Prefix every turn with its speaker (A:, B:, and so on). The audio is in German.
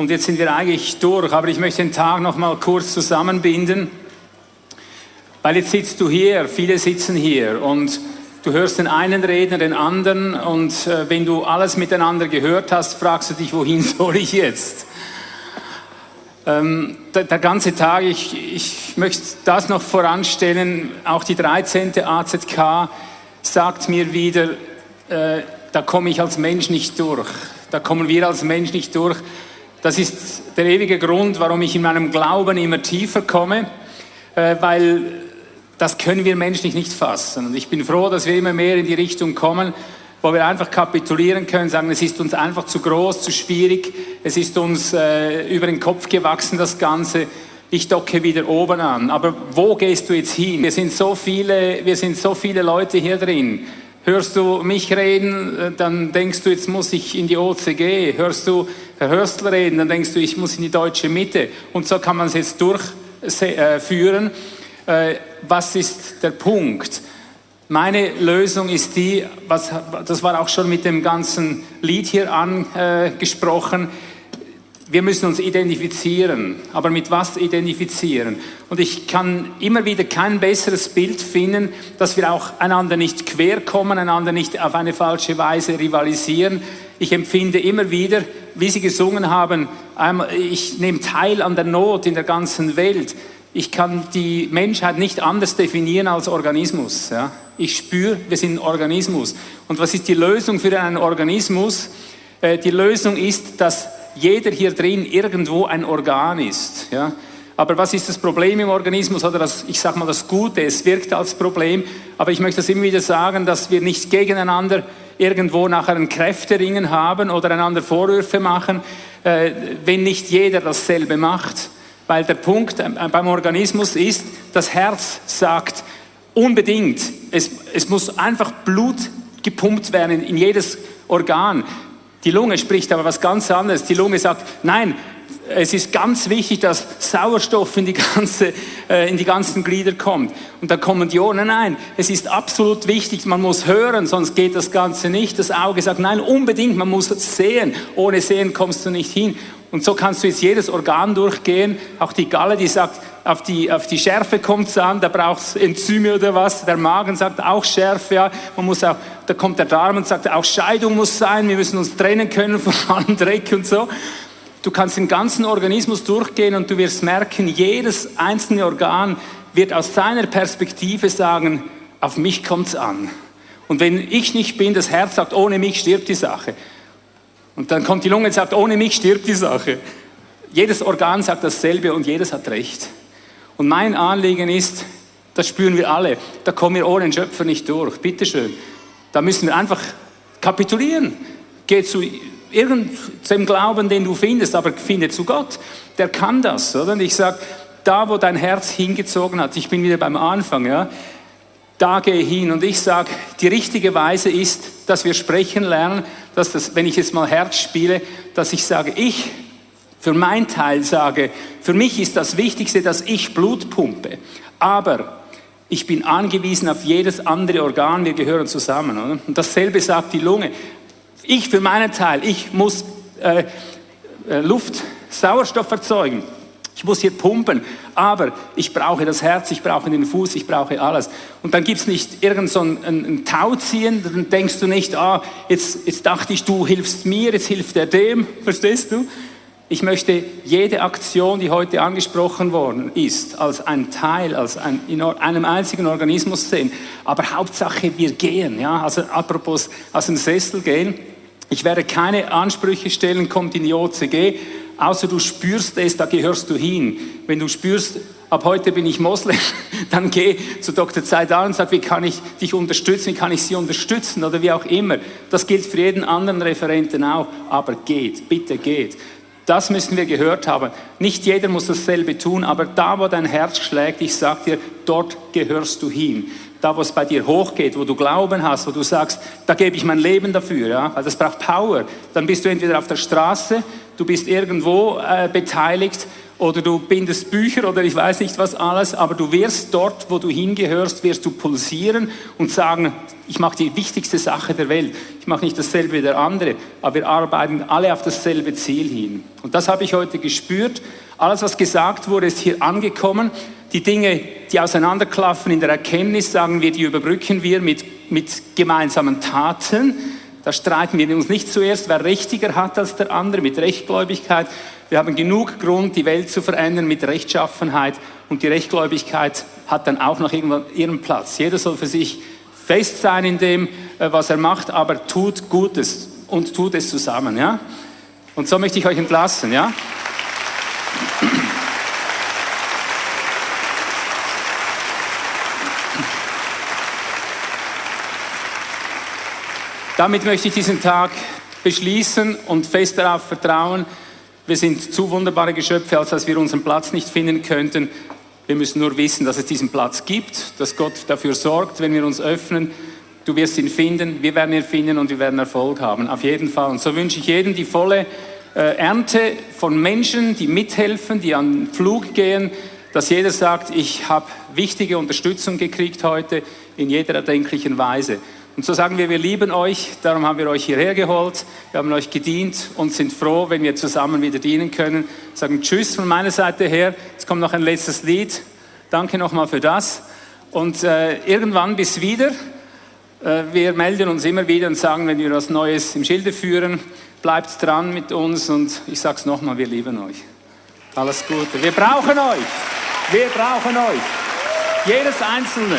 A: Und jetzt sind wir eigentlich durch, aber ich möchte den Tag noch mal kurz zusammenbinden, weil jetzt sitzt du hier, viele sitzen hier und du hörst den einen reden, den anderen und äh, wenn du alles miteinander gehört hast, fragst du dich, wohin soll ich jetzt? Ähm, der, der, ganze Tag, ich, ich möchte das noch voranstellen, auch die 13. AZK sagt mir wieder, äh, da komme ich als Mensch nicht durch, da kommen wir als Mensch nicht durch. Das ist der ewige Grund, warum ich in meinem Glauben immer tiefer komme, äh, weil das können wir menschlich nicht fassen. Und ich bin froh, dass wir immer mehr in die Richtung kommen, wo wir einfach kapitulieren können, sagen, es ist uns einfach zu groß, zu schwierig, es ist uns äh, über den Kopf gewachsen, das Ganze. Ich docke wieder oben an. Aber wo gehst du jetzt hin? Wir sind so viele, wir sind so viele Leute hier drin. Hörst du mich reden, äh, dann denkst du, jetzt muss ich in die OCG. Hörst du Herr Hörstl reden, dann denkst du, ich muss in die deutsche Mitte. Und so kann man es jetzt durchführen. Äh, was ist der Punkt? Meine Lösung ist die, was, das war auch schon mit dem ganzen Lied hier angesprochen, wir müssen uns identifizieren. Aber mit was identifizieren? Und ich kann immer wieder kein besseres Bild finden, dass wir auch einander nicht quer kommen, einander nicht auf eine falsche Weise rivalisieren. Ich empfinde immer wieder, wie Sie gesungen haben, ich nehme teil an der Not in der ganzen Welt. Ich kann die Menschheit nicht anders definieren als Organismus. Ja? Ich spüre, wir sind ein Organismus. Und was ist die Lösung für einen Organismus? Äh, die Lösung ist, dass jeder hier drin irgendwo ein Organ ist. Ja? Aber was ist das Problem im Organismus oder das, ich sage mal das Gute, es wirkt als Problem, aber ich möchte das immer wieder sagen, dass wir nicht gegeneinander irgendwo nachher ein Kräfteringen haben oder einander Vorwürfe machen, äh, wenn nicht jeder dasselbe macht. Weil der Punkt äh, beim Organismus ist, das Herz sagt unbedingt, es, es muss einfach Blut gepumpt werden in jedes Organ. Die Lunge spricht aber was ganz anderes. Die Lunge sagt, nein, es ist ganz wichtig, dass Sauerstoff in die, ganze, äh, in die ganzen Glieder kommt. Und da kommen die Ohren, nein, es ist absolut wichtig, man muss hören, sonst geht das Ganze nicht. Das Auge sagt, nein, unbedingt, man muss sehen. Ohne Sehen kommst du nicht hin. Und so kannst du jetzt jedes Organ durchgehen, auch die Galle, die sagt, auf die, auf die Schärfe kommt es an, da braucht es Enzyme oder was. Der Magen sagt auch Schärfe, ja. Man muss auch, da kommt der Darm und sagt, auch Scheidung muss sein, wir müssen uns trennen können von allem Dreck und so. Du kannst den ganzen Organismus durchgehen und du wirst merken, jedes einzelne Organ wird aus seiner Perspektive sagen, auf mich kommt es an. Und wenn ich nicht bin, das Herz sagt, ohne mich stirbt die Sache. Und dann kommt die Lunge und sagt, ohne mich stirbt die Sache. Jedes Organ sagt dasselbe und jedes hat recht. Und mein Anliegen ist, das spüren wir alle, da kommen wir ohne den Schöpfer nicht durch. Bitteschön. Da müssen wir einfach kapitulieren. Geh zu irgendeinem Glauben, den du findest, aber finde zu Gott. Der kann das, oder? Und ich sage, da wo dein Herz hingezogen hat, ich bin wieder beim Anfang, ja, da gehe hin. Und ich sage, die richtige Weise ist, dass wir sprechen lernen, dass das, wenn ich jetzt mal Herz spiele, dass ich sage, ich für mein Teil sage, für mich ist das Wichtigste, dass ich Blut pumpe. Aber ich bin angewiesen auf jedes andere Organ, wir gehören zusammen. Oder? Und dasselbe sagt die Lunge. Ich für meinen Teil, ich muss äh, äh, Luft, Sauerstoff erzeugen. Ich muss hier pumpen, aber ich brauche das Herz, ich brauche den Fuß, ich brauche alles. Und dann gibt es nicht irgend so ein, ein, ein Tauziehen, dann denkst du nicht, ah, jetzt, jetzt dachte ich, du hilfst mir, jetzt hilft er dem, verstehst du? Ich möchte jede Aktion, die heute angesprochen worden ist, als ein Teil, als ein, in einem einzigen Organismus sehen. Aber Hauptsache, wir gehen. Ja? Also apropos aus dem Sessel gehen. Ich werde keine Ansprüche stellen, kommt in die OCG, außer du spürst es, da gehörst du hin. Wenn du spürst, ab heute bin ich Moslem, dann geh zu Dr. Zaidan und sag, wie kann ich dich unterstützen, wie kann ich sie unterstützen oder wie auch immer. Das gilt für jeden anderen Referenten auch, aber geht, bitte geht. Das müssen wir gehört haben. Nicht jeder muss dasselbe tun, aber da, wo dein Herz schlägt, ich sag dir, dort gehörst du hin. Da, wo es bei dir hochgeht, wo du Glauben hast, wo du sagst, da gebe ich mein Leben dafür, ja, weil das braucht Power. Dann bist du entweder auf der Straße, du bist irgendwo äh, beteiligt oder du bindest Bücher oder ich weiß nicht was alles, aber du wirst dort, wo du hingehörst, wirst du pulsieren und sagen, ich mache die wichtigste Sache der Welt. Ich mache nicht dasselbe wie der andere, aber wir arbeiten alle auf dasselbe Ziel hin. Und das habe ich heute gespürt. Alles, was gesagt wurde, ist hier angekommen. Die Dinge, die auseinanderklaffen in der Erkenntnis, sagen wir, die überbrücken wir mit, mit gemeinsamen Taten. Da streiten wir uns nicht zuerst, wer richtiger hat als der andere, mit Rechtgläubigkeit. Wir haben genug Grund, die Welt zu verändern mit Rechtschaffenheit. Und die Rechtgläubigkeit hat dann auch noch irgendwann ihren Platz. Jeder soll für sich fest sein in dem, äh, was er macht, aber tut Gutes und tut es zusammen. Ja? Und so möchte ich euch entlassen. Ja? Damit möchte ich diesen Tag beschließen und fest darauf vertrauen, wir sind zu wunderbare Geschöpfe, als dass wir unseren Platz nicht finden könnten. Wir müssen nur wissen, dass es diesen Platz gibt, dass Gott dafür sorgt, wenn wir uns öffnen. Du wirst ihn finden, wir werden ihn finden und wir werden Erfolg haben, auf jeden Fall. Und so wünsche ich jedem die volle äh, Ernte von Menschen, die mithelfen, die an den Flug gehen, dass jeder sagt, ich habe wichtige Unterstützung gekriegt heute in jeder erdenklichen Weise. Und so sagen wir, wir lieben euch, darum haben wir euch hierher geholt, wir haben euch gedient und sind froh, wenn wir zusammen wieder dienen können. Sagen Tschüss von meiner Seite her. Jetzt kommt noch ein letztes Lied. Danke nochmal für das. Und äh, irgendwann bis wieder. Äh, wir melden uns immer wieder und sagen, wenn wir was Neues im Schilde führen, bleibt dran mit uns und ich sage es nochmal, wir lieben euch. Alles Gute. Wir brauchen euch. Wir brauchen euch. Jedes Einzelne.